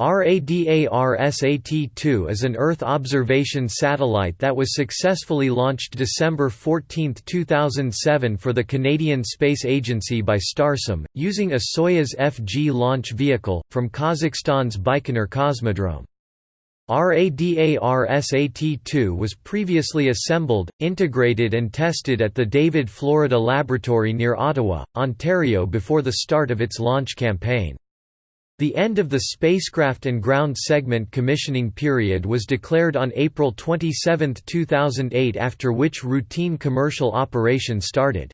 RADARSAT-2 is an Earth observation satellite that was successfully launched December 14, 2007 for the Canadian Space Agency by Starsem, using a Soyuz FG launch vehicle, from Kazakhstan's Baikonur Cosmodrome. RADARSAT-2 was previously assembled, integrated and tested at the David Florida Laboratory near Ottawa, Ontario before the start of its launch campaign. The end of the spacecraft and ground segment commissioning period was declared on April 27, 2008 after which routine commercial operation started.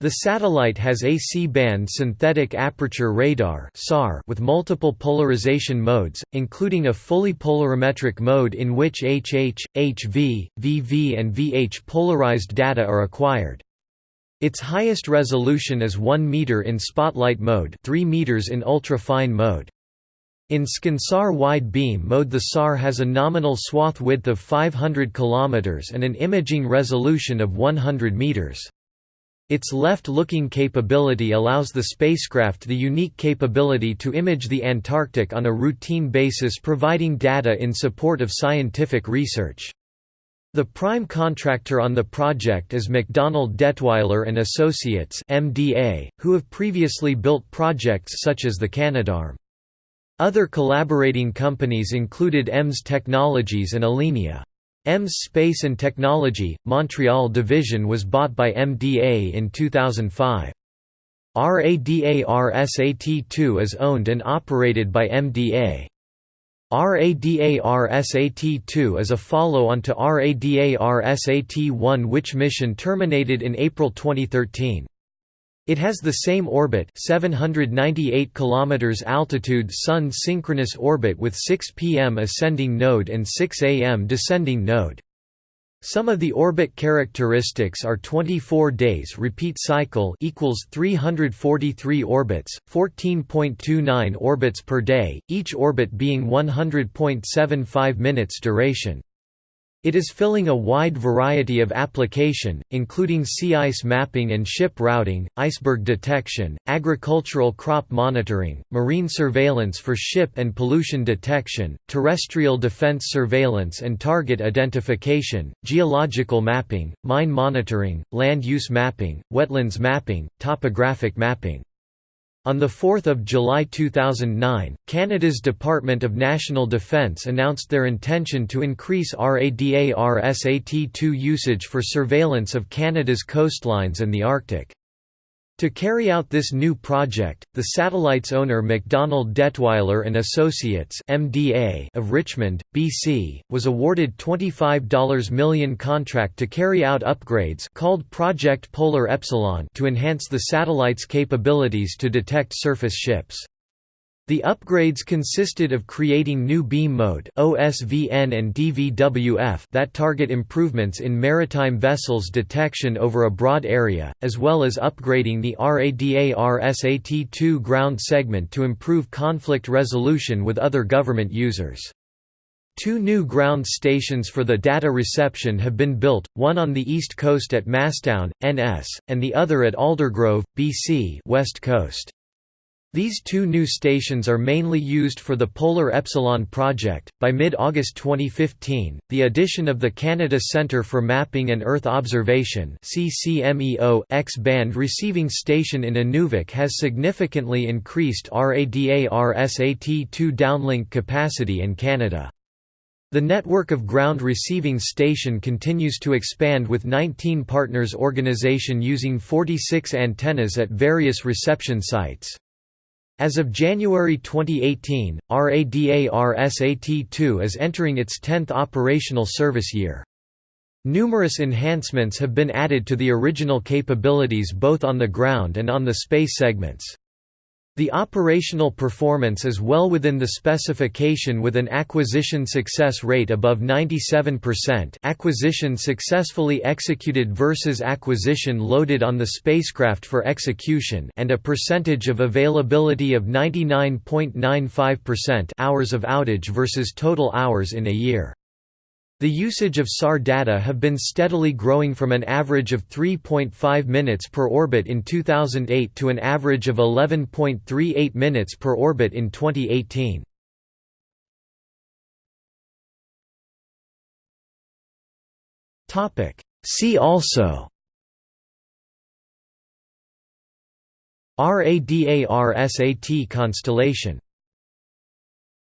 The satellite has a C-band synthetic aperture radar with multiple polarization modes, including a fully polarimetric mode in which HH, HV, VV and VH polarized data are acquired. Its highest resolution is 1 meter in spotlight mode, 3 meters in ultra-fine mode. In ScanSAR wide beam mode the SAR has a nominal swath width of 500 km and an imaging resolution of 100 meters. Its left-looking capability allows the spacecraft the unique capability to image the Antarctic on a routine basis providing data in support of scientific research. The prime contractor on the project is MacDonald Dettwiler and Associates (MDA), who have previously built projects such as the Canadarm. Other collaborating companies included EMS Technologies and Alenia. EMS Space and Technology, Montreal division was bought by MDA in 2005. RADARSAT-2 is owned and operated by MDA. RADARSAT-2 is a follow-on to RADARSAT-1 which mission terminated in April 2013. It has the same orbit 798 km altitude Sun synchronous orbit with 6 pm ascending node and 6 am descending node. Some of the orbit characteristics are 24 days repeat cycle equals 343 orbits, 14.29 orbits per day, each orbit being 100.75 minutes duration. It is filling a wide variety of application, including sea ice mapping and ship routing, iceberg detection, agricultural crop monitoring, marine surveillance for ship and pollution detection, terrestrial defense surveillance and target identification, geological mapping, mine monitoring, land use mapping, wetlands mapping, topographic mapping. On 4 July 2009, Canada's Department of National Defence announced their intention to increase RADARSAT-2 usage for surveillance of Canada's coastlines and the Arctic. To carry out this new project, the satellite's owner MacDonald Dettwiler and Associates (MDA) of Richmond, BC, was awarded $25 million contract to carry out upgrades called Project Polar Epsilon to enhance the satellite's capabilities to detect surface ships. The upgrades consisted of creating new beam mode OSVN and DVWF that target improvements in maritime vessels detection over a broad area, as well as upgrading the RADAR-SAT-2 ground segment to improve conflict resolution with other government users. Two new ground stations for the data reception have been built, one on the east coast at Masstown, NS, and the other at Aldergrove, BC west coast. These two new stations are mainly used for the Polar Epsilon project. By mid August 2015, the addition of the Canada Centre for Mapping and Earth Observation X band receiving station in Inuvik has significantly increased RADAR-SAT-2 downlink capacity in Canada. The network of ground receiving station continues to expand with 19 partners organization using 46 antennas at various reception sites. As of January 2018, RADAR-SAT-2 is entering its 10th operational service year. Numerous enhancements have been added to the original capabilities both on the ground and on the space segments. The operational performance is well within the specification with an acquisition success rate above 97% acquisition successfully executed versus acquisition loaded on the spacecraft for execution and a percentage of availability of 99.95% hours of outage versus total hours in a year. The usage of SAR data have been steadily growing from an average of 3.5 minutes per orbit in 2008 to an average of 11.38 minutes per orbit in 2018. See also RADARSAT constellation